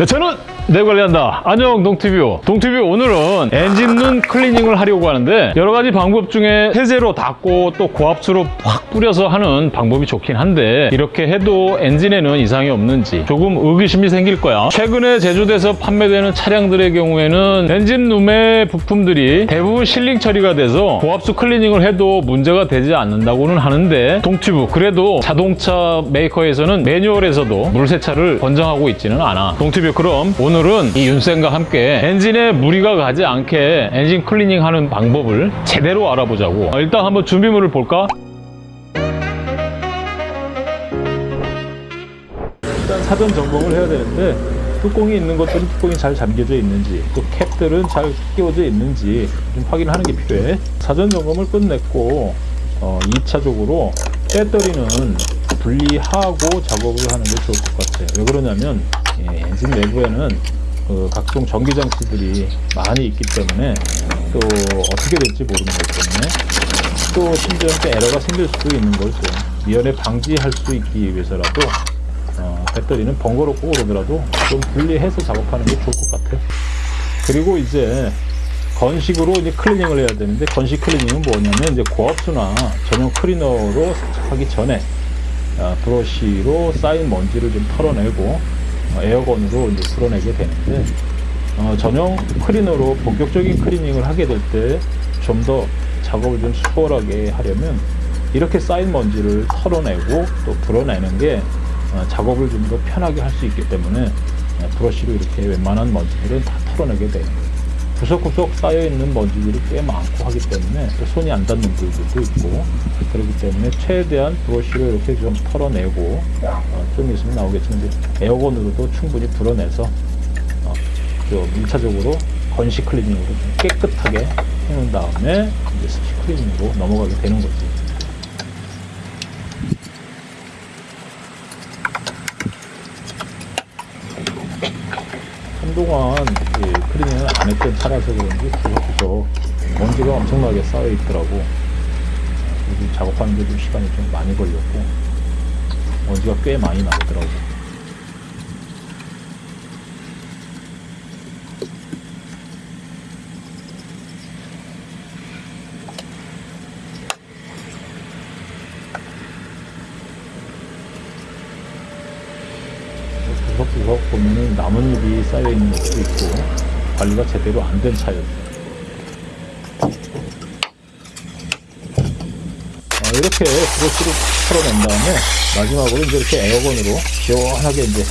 네, 저는 내 관리한다. 안녕 동티뷰. 동티뷰 오늘은 엔진 룸 클리닝을 하려고 하는데 여러 가지 방법 중에 세제로 닦고 또 고압수로 확 뿌려서 하는 방법이 좋긴 한데 이렇게 해도 엔진에는 이상이 없는지 조금 의구심이 생길 거야. 최근에 제조돼서 판매되는 차량들의 경우에는 엔진 룸의 부품들이 대부분 sealing 처리가 돼서 고압수 클리닝을 해도 문제가 되지 않는다고는 하는데 동티뷰 그래도 자동차 메이커에서는 매뉴얼에서도 물 세차를 권장하고 있지는 않아. 동티뷰 그럼 오늘 은 이 윤쌤과 함께 엔진에 무리가 가지 않게 엔진 클리닝 하는 방법을 제대로 알아보자고. 어, 일단 한번 준비물을 볼까? 일단 사전 점검을 해야 되는데 뚜껑이 있는 것들은 뚜껑이 잘 잠겨져 있는지 또 캡들은 잘 끼워져 있는지 좀 확인하는 게 필요해 사전 점검을 끝냈고 어, 2차적으로 배터리는 분리하고 작업을 하는 게 좋을 것 같아요 왜 그러냐면 예, 엔진 내부에는 그 각종 전기 장치들이 많이 있기 때문에 또 어떻게 될지 모르는 것 때문에 또 심지어 또 에러가 생길 수도 있는 걸또 미연에 방지할 수 있기 위해서라도 어, 배터리는 번거롭고 그러더라도 좀 분리해서 작업하는 게 좋을 것 같아요. 그리고 이제 건식으로 이제 클리닝을 해야 되는데 건식 클리닝은 뭐냐면 이제 고압수나 전용 클리너로 세척하기 전에 어, 브러쉬로 쌓인 먼지를 좀 털어내고 어, 에어건으로 이제 풀어내게 되는데 어, 전용 클리너로 본격적인 클리닝을 하게 될 때 좀 더 작업을 좀 수월하게 하려면 이렇게 쌓인 먼지를 털어내고 또 불어내는 게 어, 작업을 좀 더 편하게 할 수 있기 때문에 어, 브러쉬로 이렇게 웬만한 먼지들은 다 털어내게 돼요. 구석구석 쌓여있는 먼지들이 꽤 많고 하기 때문에 또 손이 안 닿는 부분도 있고 그렇기 때문에 최대한 브러쉬로 이렇게 좀 털어내고 어, 좀 있으면 나오겠지만 에어건으로도 충분히 불어내서 어, 좀 1차적으로 건식 클리닝으로 좀 깨끗하게 해놓은 다음에 이제 습식 클리닝으로 넘어가게 되는 거지. 한동안 이 클리닝을 안 했던 차라서 그런지 구석구석 먼지가 엄청나게 쌓여 있더라고. 그래서 작업하는 데좀 시간이 좀 많이 걸렸고 먼지가 꽤 많이. 구석구석 보면은 나뭇잎이 쌓여 있는 것도 있고 관리가 제대로 안 된 차였어요. 어, 이렇게 브러쉬로 털어낸 다음에 마지막으로 이제 이렇게 에어건으로 시원하게 이제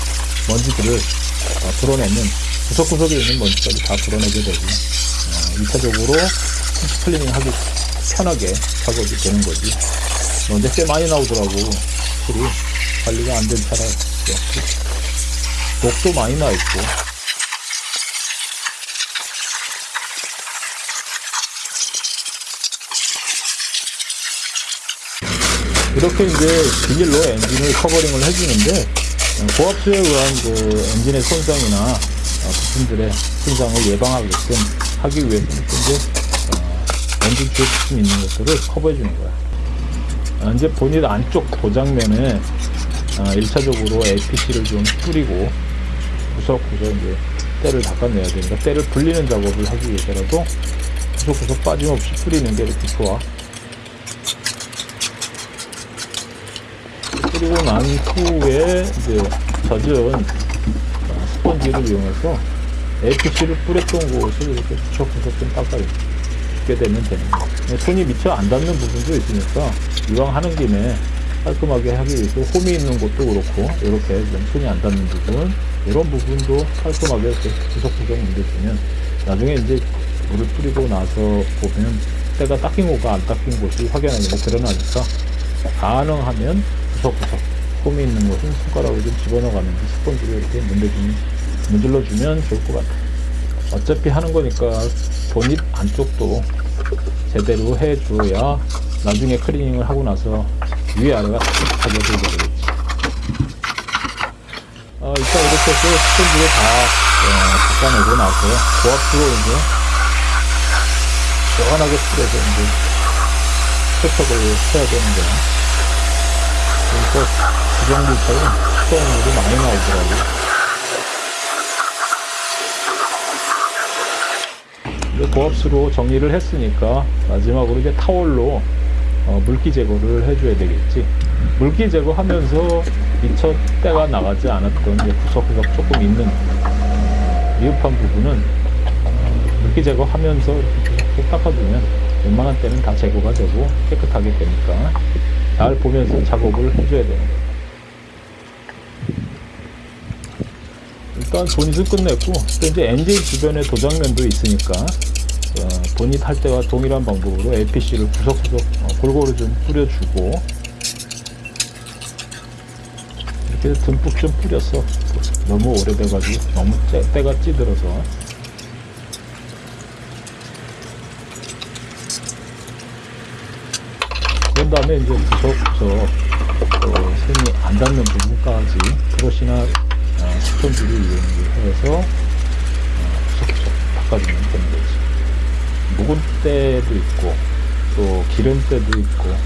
먼지들을 어, 불어내면 구석구석에 있는 먼지까지 다 불어내게 되고 어, 2차적으로 클리닝 하기 편하게 작업이 되는 거지. 먼지 꽤 많이 나오더라고. 확실히 관리가 안 된 차라서. 녹도 많이 나 있고. 이렇게 이제 비닐로 엔진을 covering을 해주는데 어, 고압수에 의한 그 엔진의 손상이나 어, 부품들의 손상을 예방하게끔 하기 위해서는 이제 어, 엔진 쪽에 부품 있는 것들을 커버해 주는 거야. 어, 이제 본인 안쪽 도장면에 어, 1차적으로 APC를 좀 뿌리고 구석구석 이제 때를 닦아내야 되니까 때를 불리는 작업을 하기 위해서라도 구석구석 빠짐없이 뿌리는 게 이렇게 좋아. 후에 이제 젖은 어, 스펀지를 이용해서 APC를 뿌렸던 곳을 이렇게 구석구석 좀 닦아주게 되면 되는 거야. 손이 미처 안 닿는 부분도 있으니까 이왕 하는 김에 깔끔하게 하기 위해서 홈이 있는 곳도 그렇고 이렇게 좀 손이 안 닿는 부분 이런 부분도 깔끔하게 이렇게 구석구석 문대주면 나중에 이제 물을 뿌리고 나서 보면 때가 닦인 곳과 안 닦인 곳이 확연하게 드러나니까 가능하면 구석구석 홈이 있는 곳은 손가락으로 좀 집어넣어가면서 스펀지로 이렇게 문대주면 문질러주면 좋을 것 같아요 어차피 하는 거니까 본입 안쪽도 제대로 해줘야 나중에 클리닝을 하고 나서 위아래가 탁하게 되겠지. 어, 일단 이렇게 해서 스펀지를 다 어, 닦아내고 나서 고압수로 이제 시원하게 풀어서 이제 세척을 해야 되는 거야. 그리고 구정물처럼 수돗물이 많이 나오더라고요. 고압수로 정리를 했으니까 마지막으로 이제 타월로 어, 물기 제거를 해줘야 되겠지. 물기 제거하면서 미처 때가 나가지 않았던 구석구석 조금 있는 미흡한 부분은 물기 제거하면서 이렇게 닦아주면 웬만한 때는 다 제거가 되고 깨끗하게 되니까 잘 보면서 작업을 해줘야 거예요. 일단 본닛은 끝냈고 또 이제 엔진 주변에 도장면도 있으니까 어, 본닛 할 때와 동일한 방법으로 LPC를 구석구석 어, 골고루 좀 뿌려주고 이렇게 듬뿍 좀 뿌렸어 너무 오래돼가지고 너무 째, 때가 찌들어서 그런 다음에 이제 구석구석 어, 샘이 안 닿는 부분까지 브러시나 어, 스펀지를 이용해서 어, 구석구석 닦아주면 되는 거지. 묵은 때도 있고 또 기름 때도 있고 어,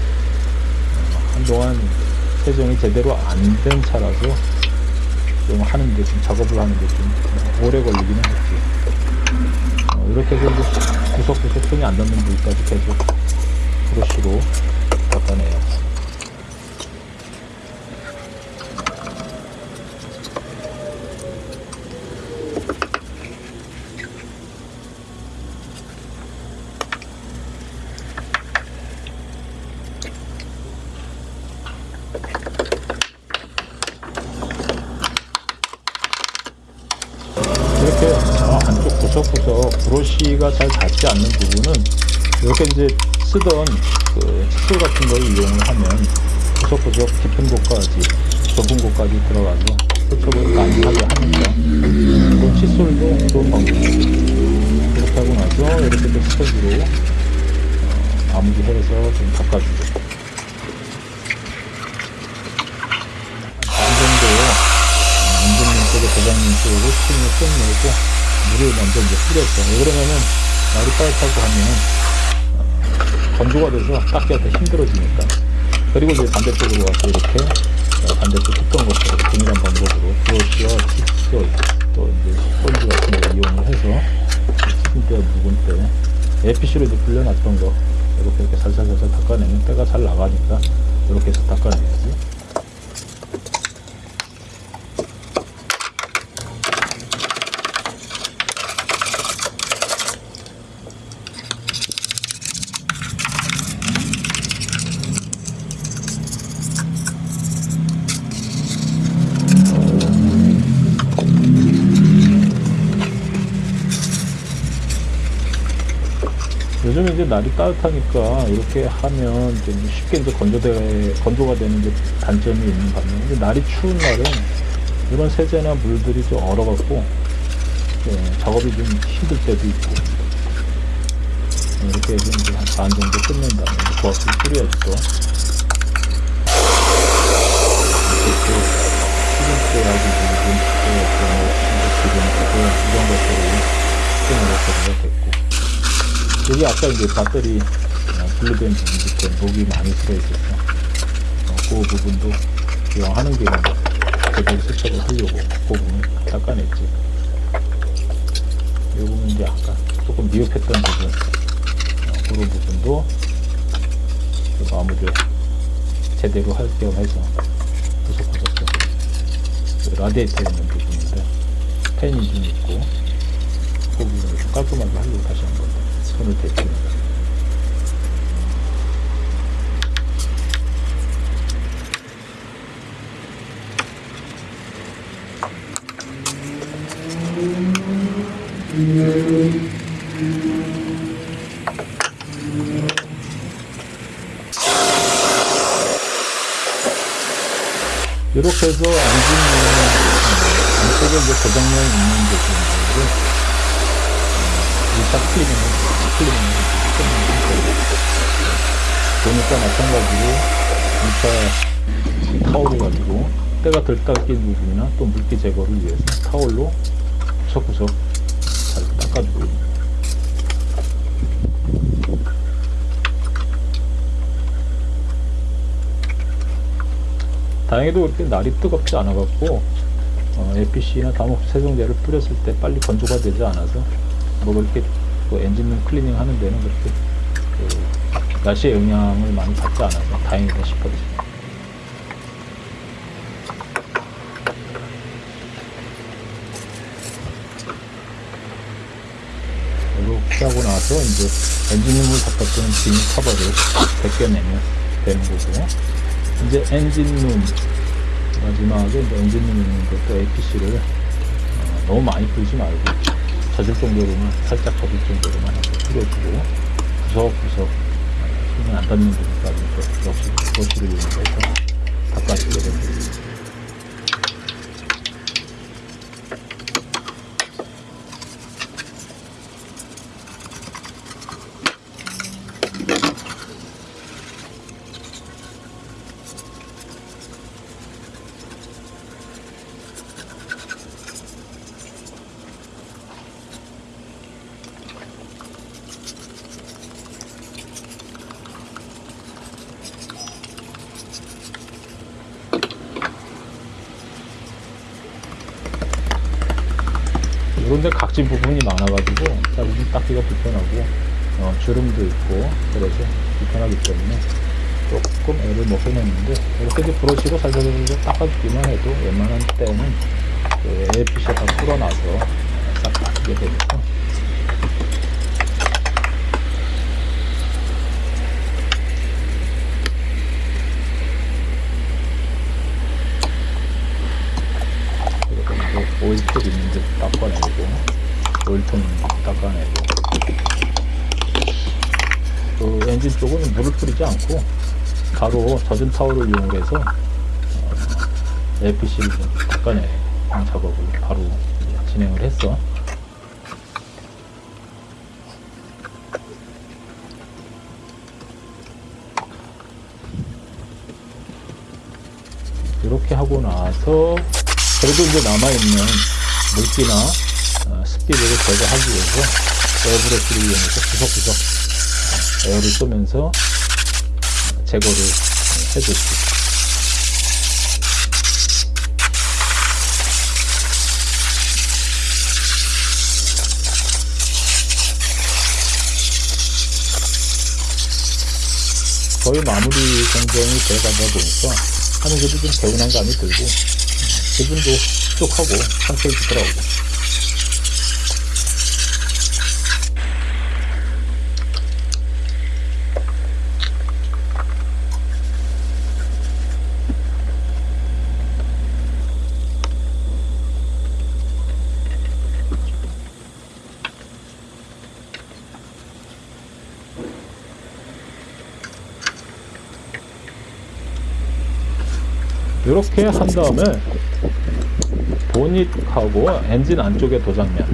한동안 세정이 제대로 안 된 차라서 좀 하는데 좀 작업을 하는데 좀 오래 걸리기는 했지. 어, 이렇게 해서 이제 구석구석 손이 안 닿는 부위까지 계속 브러쉬로 닦아내요. 이렇게 어, 안쪽 구석구석 브러쉬가 잘 닿지 않는 부분은 이렇게 이제 쓰던 그 칫솔 같은 걸 이용을 하면 구석구석 깊은 곳까지 좁은 곳까지 들어가서 세척을 많이 하게 하니까 이건 칫솔도 좋은 방법이에요. 이렇게 하고 나서 이렇게 또 스펀지로 어, 마무리해서 좀 닦아주고 반 정도 안전면 쪽에 도장면 쪽으로 스팀을 끝내고 물을 먼저 이제 뿌렸어. 왜 그러면은 날이 따뜻하고 하면 어, 건조가 돼서 닦기가 더 힘들어지니까. 그리고 이제 반대쪽으로 와서 이렇게 어, 반대쪽 했던 것처럼 동일한 방법으로 브러쉬와 칫솔 또 이제 스펀지 같은 거 이용을 해서 스팀 때, 묵은 때 APC로 이제 불려놨던 거 이렇게 이렇게 살살살살 닦아내면 때가 잘 나가니까 이렇게 해서 닦아내야지. 요즘 이제 날이 따뜻하니까 이렇게 하면 좀 쉽게 이제 건조돼, 건조가 되는 이제 단점이 있는 반면에 이제 날이 추운 날은 이런 세제나 물들이 좀 얼어갖고 예, 작업이 좀 힘들 때도 있고 예, 이렇게 이제 한반 정도 끝낸 다음에 고압을 뿌려야지 또 이렇게 또 시금치하고 물좀 또 기름 또 이런 것들을 시금으로 처리가 됐고 여기 아까 이제 배터리 어, 분리된 부분부터 녹이 많이 들어있었어. 어, 그 부분도 기왕 하는 김에 제대로 세척을 하려고 그 부분 닦아냈지. 이 부분 이제 아까 조금 미흡했던 부분, 어, 그런 부분도 그 마무리 제대로 할 겸 해서 구석구석 좀그 라디에이터에 있는 부분인데 팬이 좀 있고 그 부분을 좀 깔끔하게 하려고 다시 한번 손을 대고 이렇게 해서 엔진은 안쪽에 이제 고정면 있는 부분들을 일단 클리닝을 클리닝을 보니까 마찬가지로 2차 타올을 가지고 때가 덜 닦인 부분이나 또 물기 제거를 위해서 타올로 구석구석 잘 닦아주고 거예요. 다행히도 그렇게 날이 뜨겁지 않아갖고 어, APC나 다목적 세정제를 뿌렸을 때 빨리 건조가 되지 않아서 뭐 그렇게 그 엔진룸 클리닝 하는 데는 그렇게 그 날씨의 영향을 많이 받지 않아서 다행이다 싶어요. 이렇게 하고 나서 이제 엔진룸을 덮었던 비닐 커버를 벗겨내면 되는 거고 이제 엔진룸 마지막에 이제 엔진룸 있는 것도 APC를 어, 너무 많이 풀지 말고 젖을 정도로만 살짝 젖을 정도로만 풀어주고 구석구석 어, 손이 안 닿는 부분까지 또 역시 브러쉬를 이용해서 닦아주게 됩니다. 이런데 각진 부분이 많아가지고 자르기 닦기가 불편하고 어, 주름도 있고 그래서 불편하기 때문에 조금 애를 먹해냈는데 이렇게 이제 브러쉬로 살살 닦아주기만 해도 웬만한 때는 그 APC가 다 풀어나서 싹 닦이게 되니까. 오일풀 있는데 닦아내고 있는데 닦아내고 그 엔진 쪽은 물을 뿌리지 않고 바로 젖은 타올을 이용해서 어, APC를 좀 닦아내는 작업을 바로 진행을 했어. 이렇게 하고 나서 그래도 이제 남아있는 물기나 어, 습기를 제거하기 위해서 에어브러쉬를 이용해서 구석구석 어, 에어를 쏘면서 어, 제거를 해줬지. 거의 마무리 공정이 돼가다 보니까 하는 것도 좀 개운한 감이 들고 기분도 흡족하고 상쾌해지더라고. 이렇게 한 다음에 보닛하고 엔진 안쪽의 도장면.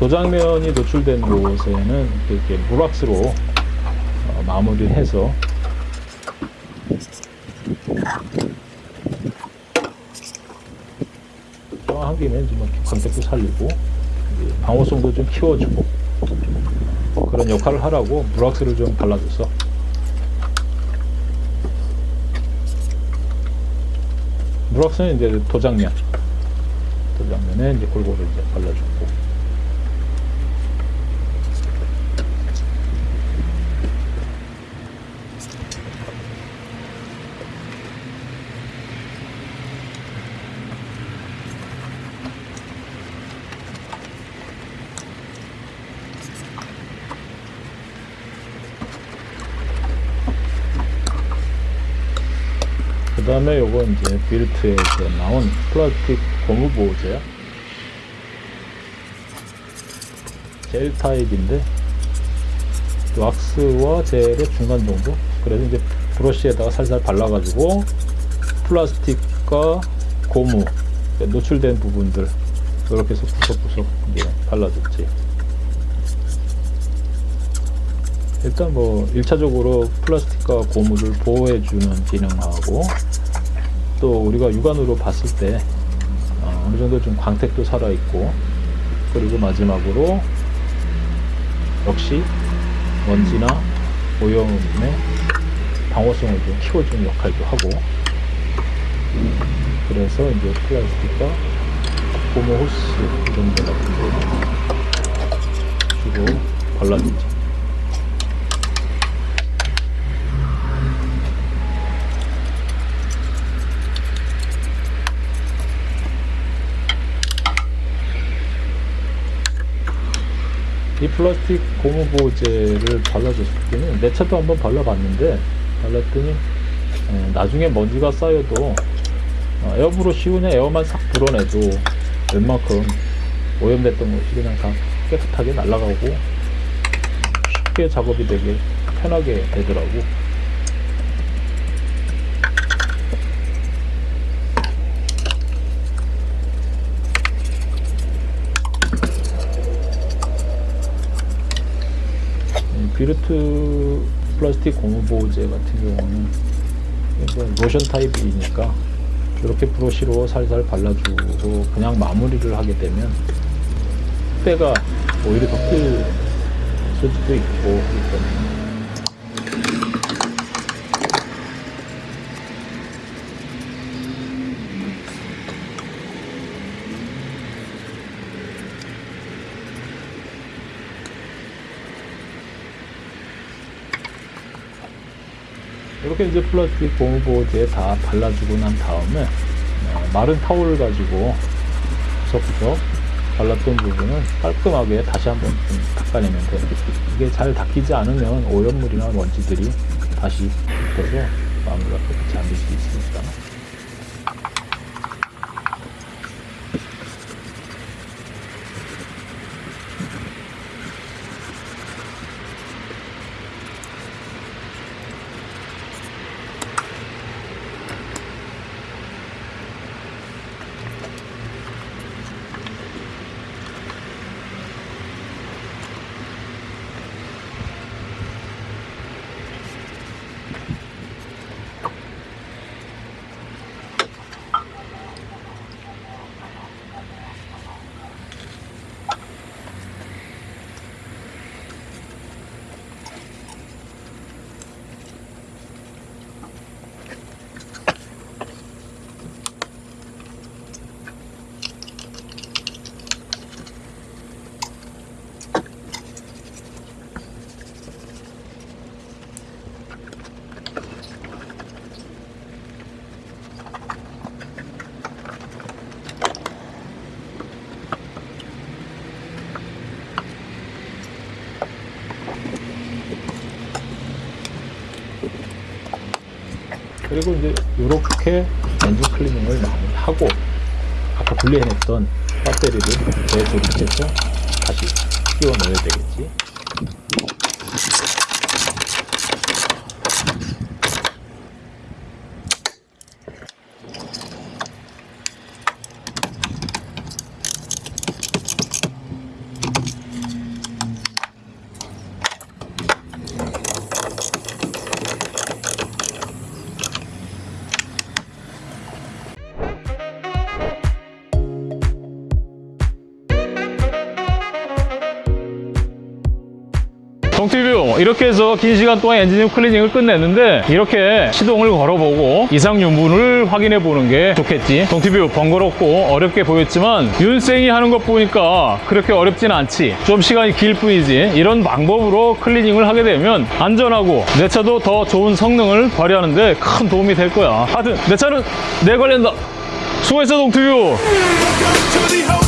도장면이 노출된 곳에는 이렇게 무락스로 어, 마무리를 해서 한 김에 좀 광택도 살리고 이제 방호성도 좀 키워주고 그런 역할을 하라고 무락스를 좀 발라줬어 무락스는 이제 도장면. 도장면에 이제 골고루 이제 발라주고 그 다음에 요거 이제 빌트에서 나온 플라스틱 고무 보호제야. 젤 타입인데 왁스와 젤의 중간 정도? 그래서 이제 브러쉬에다가 살살 발라가지고 플라스틱과 고무 노출된 부분들 이렇게 해서 구석구석 이제 발라줬지 일단 뭐 1차적으로 플라스틱과 고무를 보호해주는 기능하고 또 우리가 육안으로 봤을 때 어, 어느 정도 좀 광택도 살아있고 그리고 마지막으로 역시 먼지나 오염의 방호성을 좀 키워주는 역할도 하고 그래서 이제 플라스틱과 고무 호스 이런 데 같은 거 주로 발라 발라주지. 이 플라스틱 고무 보호제를 발라줬을 때는 내 차도 한번 발라봤는데 발랐더니 에, 나중에 먼지가 쌓여도 어, 에어브러쉬 그냥 에어만 싹 불어내도 웬만큼 오염됐던 것이 그냥 다 깨끗하게 날아가고 쉽게 작업이 되게 편하게 되더라고. 플라스틱 고무 보호제 같은 경우는 로션 타입이니까 이렇게 브러쉬로 살살 발라주고 그냥 마무리를 하게 되면 때가 오히려 덮일 수도 있고 그렇기 때문에 이렇게 이제 플라스틱 고무 보호제에 다 발라주고 난 다음에 어, 마른 타올을 가지고 구석구석 발랐던 부분은 깔끔하게 다시 한번 좀 닦아내면 돼요. 이게 잘 닦이지 않으면 오염물이나 먼지들이 다시 붙어서 마무리가 깨끗이 안될수 있으니까. 그리고 이제 이렇게 엔진 클리닝을 마무리하고 아까 분리해냈던 배터리를 재조립해서 다시 끼워 넣어야 되겠지. 이렇게 해서 긴 시간 동안 엔진 클리닝을 끝냈는데 이렇게 시동을 걸어보고 이상 유무를 확인해 보는 게 좋겠지. 동티뷰 번거롭고 어렵게 보였지만 윤쌤이 하는 것 보니까 그렇게 어렵진 않지. 좀 시간이 길 뿐이지. 이런 방법으로 클리닝을 하게 되면 안전하고 내 차도 더 좋은 성능을 발휘하는데 큰 도움이 될 거야. 하여튼 내 차는 내가 관리한다. 수고했어 동티뷰. the